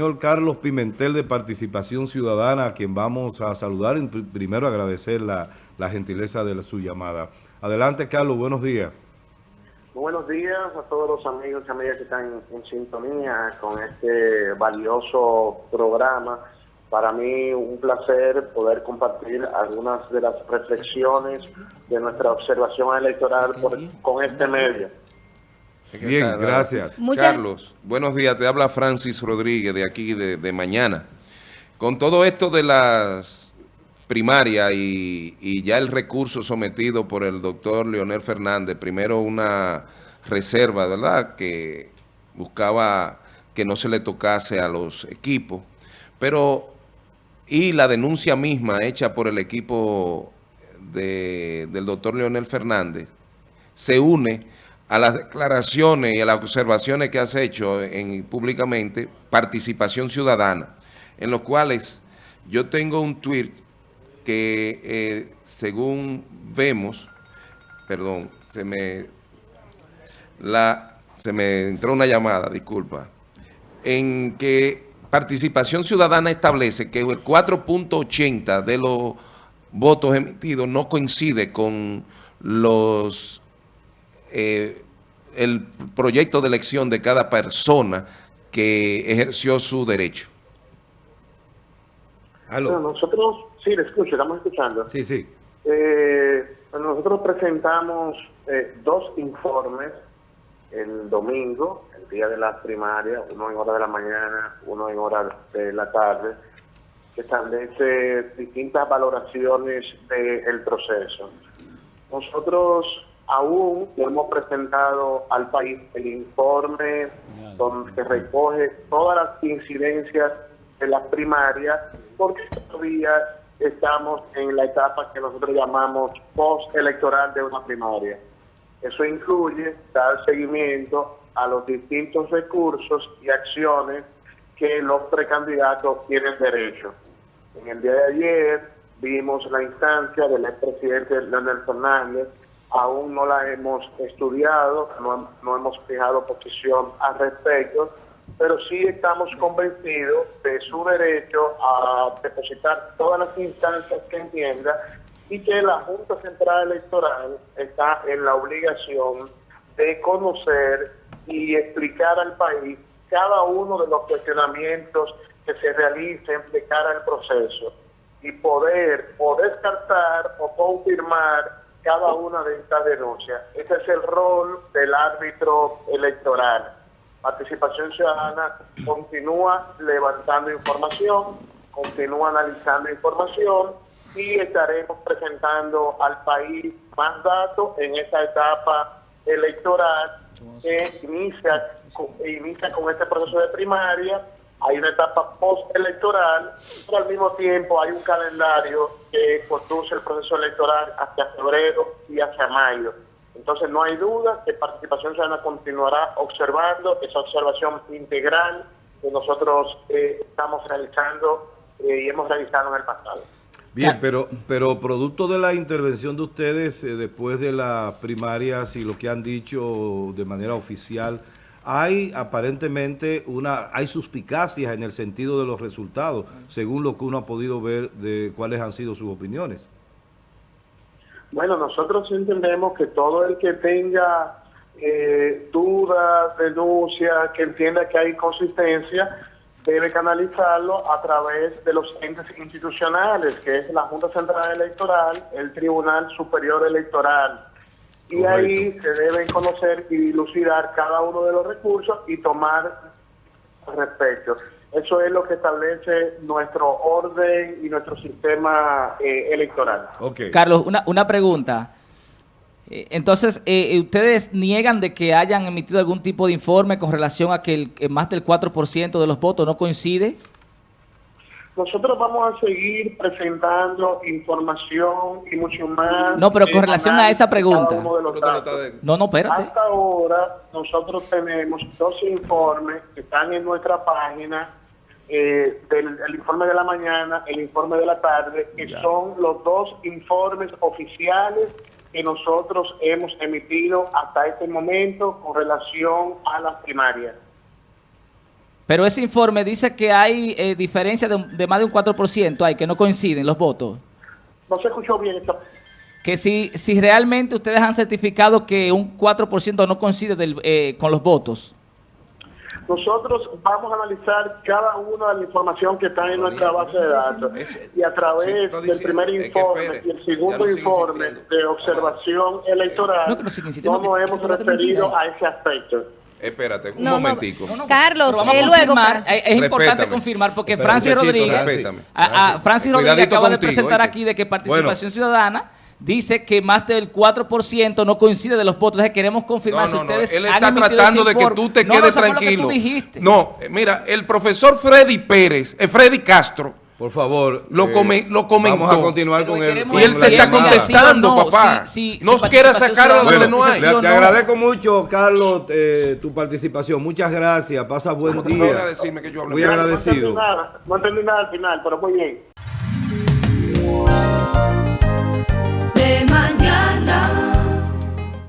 señor Carlos Pimentel de Participación Ciudadana, a quien vamos a saludar y primero agradecer la, la gentileza de su llamada. Adelante, Carlos, buenos días. buenos días a todos los amigos y amigas que están en sintonía con este valioso programa. Para mí un placer poder compartir algunas de las reflexiones de nuestra observación electoral con este medio. Bien, gracias. Carlos, buenos días. Te habla Francis Rodríguez de aquí de, Mañana. Con todo esto de las primarias y, ya el recurso sometido por el doctor Leonel Fernández, primero una reserva, ¿verdad?, que buscaba que no se le tocase a los equipos, pero y la denuncia misma hecha por el equipo del doctor Leonel Fernández se une a las declaraciones y a las observaciones que has hecho en, públicamente, participación ciudadana, en los cuales yo tengo un tweet que eh, según vemos, perdón, se me, la, se me entró una llamada, disculpa, en que participación ciudadana establece que el 4.80 de los votos emitidos no coincide con los eh, el proyecto de elección de cada persona que ejerció su derecho. nosotros, sí, le escucho, estamos escuchando. Sí, sí. Eh, nosotros presentamos eh, dos informes el domingo, el día de la primaria, uno en hora de la mañana, uno en hora de la tarde, que establece distintas valoraciones del proceso. Nosotros aún no hemos presentado al país el informe donde recoge todas las incidencias de las primarias, porque todavía estamos en la etapa que nosotros llamamos post-electoral de una primaria. Eso incluye dar seguimiento a los distintos recursos y acciones que los precandidatos tienen derecho. En el día de ayer vimos la instancia del expresidente Leonel Fernández aún no la hemos estudiado, no, hemos fijado posición al respecto, pero sí estamos convencidos de su derecho a depositar todas las instancias que entienda y que la Junta Central Electoral está en la obligación de conocer y explicar al país cada uno de los cuestionamientos que se realicen de cara al proceso y poder o descartar o confirmar cada una de estas denuncias. Ese es el rol del árbitro electoral. Participación Ciudadana continúa levantando información, continúa analizando información y estaremos presentando al país más datos en esta etapa electoral que inicia, inicia con este proceso de primaria hay una etapa postelectoral, pero al mismo tiempo hay un calendario que conduce el proceso electoral hacia febrero y hacia mayo. Entonces no hay duda que Participación Ciudadana continuará observando esa observación integral que nosotros eh, estamos realizando eh, y hemos realizado en el pasado. Bien, pero, pero producto de la intervención de ustedes eh, después de las primarias y lo que han dicho de manera oficial, hay aparentemente una, hay suspicacias en el sentido de los resultados, según lo que uno ha podido ver de cuáles han sido sus opiniones. Bueno, nosotros entendemos que todo el que tenga eh, dudas, denuncias, que entienda que hay consistencia, debe canalizarlo a través de los entes institucionales, que es la Junta Central Electoral, el Tribunal Superior Electoral, y ahí se deben conocer y dilucidar cada uno de los recursos y tomar respecto. Eso es lo que establece nuestro orden y nuestro sistema eh, electoral. Carlos, una, una pregunta. Eh, entonces, eh, ¿ustedes niegan de que hayan emitido algún tipo de informe con relación a que el, más del 4% de los votos no coincide? Nosotros vamos a seguir presentando información y mucho más. No, pero con relación a esa pregunta. No, no, espérate. Hasta ahora nosotros tenemos dos informes que están en nuestra página, eh, del, el informe de la mañana, el informe de la tarde, que son los dos informes oficiales que nosotros hemos emitido hasta este momento con relación a las primarias. Pero ese informe dice que hay eh, diferencia de, de más de un 4%, hay que no coinciden los votos. No se escuchó bien esto. Que si, si realmente ustedes han certificado que un 4% no coincide del- eh, con los votos. Nosotros vamos a analizar cada una de la información que está en nuestra base de datos Ese- y a sí, través del primer informe espere, y el segundo informe de observación electoral No, nos hemos referido a ese aspecto. Espérate, un No, no, momentico. Carlos, vamos a eh, luego, confirmar, es, es importante Respétame. confirmar porque Francis Rodríguez, respétame. a- a- Francis Rodríguez acaba de presentar ¿oíste? aquí de que participación ciudadana dice que más del 4% no coincide de los votos. Entonces queremos confirmar No, si no, no, ustedes él está tratando de que tú te No, no, quedes que tranquilo. tú dijiste. No, eh, mira, el profesor Freddy Pérez, eh, Freddy Castro, Por favor. Lo eh, come- lo comentó. Vamos a continuar con queremos y él te está contestando, no, papá. si- si- no si quiera sacarlo donde no hay. le- te agradezco mucho, Carlos, eh, tu participación. Muchas gracias. Pasa buen No te voy a día. decirme que yo Muy agradecido. No entendí nada al final, pero muy bien.